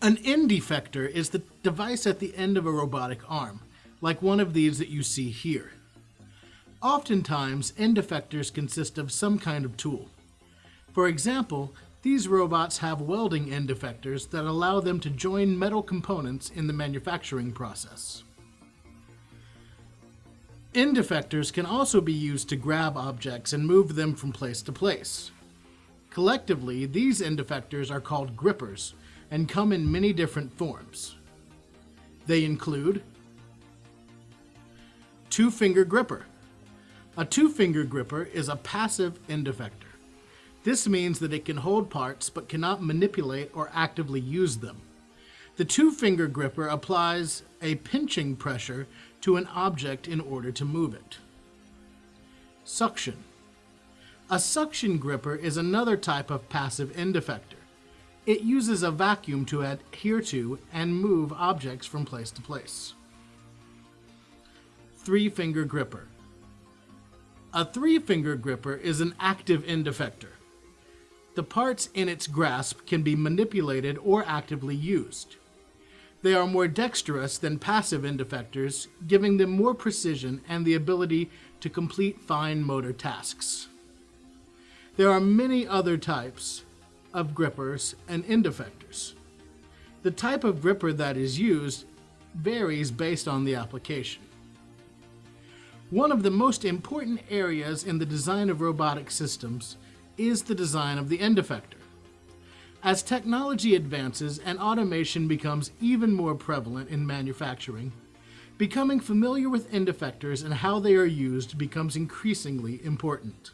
An end effector is the device at the end of a robotic arm, like one of these that you see here. Oftentimes, end effectors consist of some kind of tool. For example, these robots have welding end effectors that allow them to join metal components in the manufacturing process. End effectors can also be used to grab objects and move them from place to place. Collectively, these end effectors are called grippers and come in many different forms. They include two-finger gripper. A two-finger gripper is a passive end effector. This means that it can hold parts but cannot manipulate or actively use them. The two-finger gripper applies a pinching pressure to an object in order to move it. Suction. A suction gripper is another type of passive end effector. It uses a vacuum to adhere to and move objects from place to place. Three-finger gripper. A three-finger gripper is an active end effector. The parts in its grasp can be manipulated or actively used. They are more dexterous than passive end effectors, giving them more precision and the ability to complete fine motor tasks. There are many other types of grippers and end effectors. The type of gripper that is used varies based on the application. One of the most important areas in the design of robotic systems is the design of the end effector. As technology advances and automation becomes even more prevalent in manufacturing, becoming familiar with end effectors and how they are used becomes increasingly important.